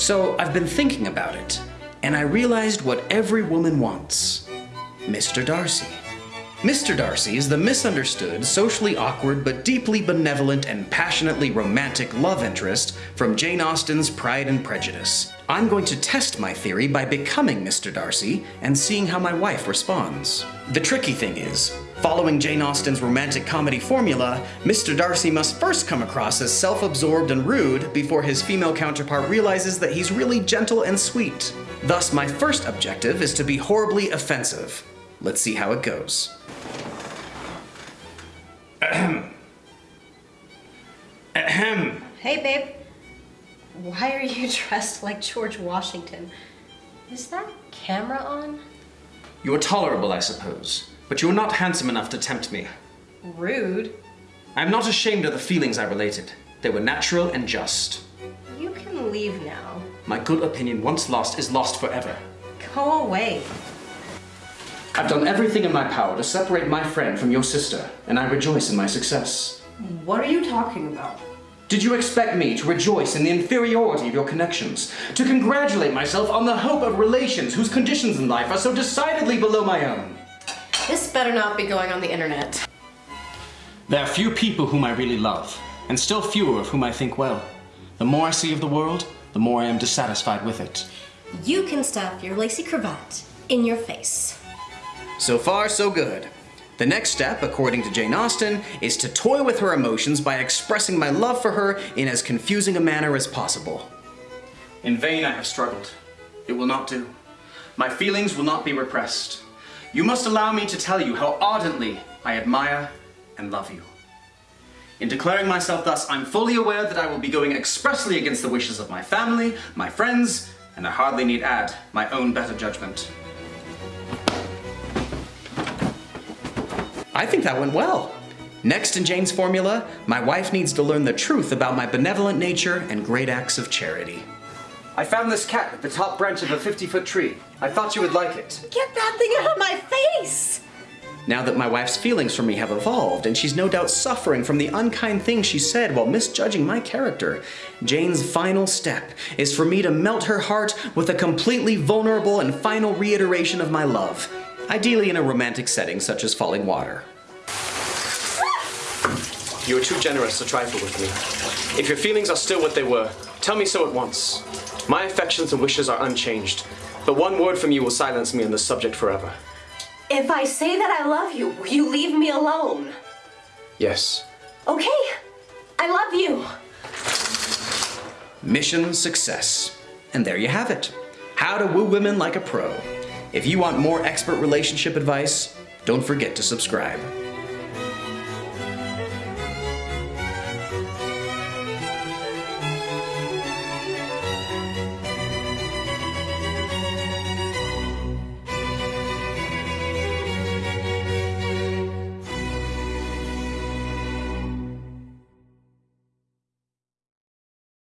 So I've been thinking about it, and I realized what every woman wants. Mr. Darcy. Mr. Darcy is the misunderstood, socially awkward, but deeply benevolent and passionately romantic love interest from Jane Austen's Pride and Prejudice. I'm going to test my theory by becoming Mr. Darcy and seeing how my wife responds. The tricky thing is, following Jane Austen's romantic comedy formula, Mr. Darcy must first come across as self-absorbed and rude before his female counterpart realizes that he's really gentle and sweet. Thus, my first objective is to be horribly offensive. Let's see how it goes. Ahem. Ahem. Hey, babe. Why are you dressed like George Washington? Is that camera on? You're tolerable, I suppose, but you're not handsome enough to tempt me. Rude. I'm not ashamed of the feelings I related. They were natural and just. You can leave now. My good opinion once lost is lost forever. Go away. I've done everything in my power to separate my friend from your sister, and I rejoice in my success. What are you talking about? Did you expect me to rejoice in the inferiority of your connections? To congratulate myself on the hope of relations whose conditions in life are so decidedly below my own? This better not be going on the internet. There are few people whom I really love, and still fewer of whom I think well. The more I see of the world, the more I am dissatisfied with it. You can stuff your lacy cravat in your face. So far, so good. The next step, according to Jane Austen, is to toy with her emotions by expressing my love for her in as confusing a manner as possible. In vain I have struggled. It will not do. My feelings will not be repressed. You must allow me to tell you how ardently I admire and love you. In declaring myself thus, I'm fully aware that I will be going expressly against the wishes of my family, my friends, and I hardly need add my own better judgment. I think that went well. Next in Jane's formula, my wife needs to learn the truth about my benevolent nature and great acts of charity. I found this cat at the top branch of a 50-foot tree. I thought you would like it. Get that thing out of my face! Now that my wife's feelings for me have evolved, and she's no doubt suffering from the unkind things she said while misjudging my character, Jane's final step is for me to melt her heart with a completely vulnerable and final reiteration of my love, ideally in a romantic setting such as falling water. You are too generous to trifle with me. If your feelings are still what they were, tell me so at once. My affections and wishes are unchanged, but one word from you will silence me on this subject forever. If I say that I love you, will you leave me alone? Yes. Okay, I love you. Mission success. And there you have it. How to woo women like a pro. If you want more expert relationship advice, don't forget to subscribe.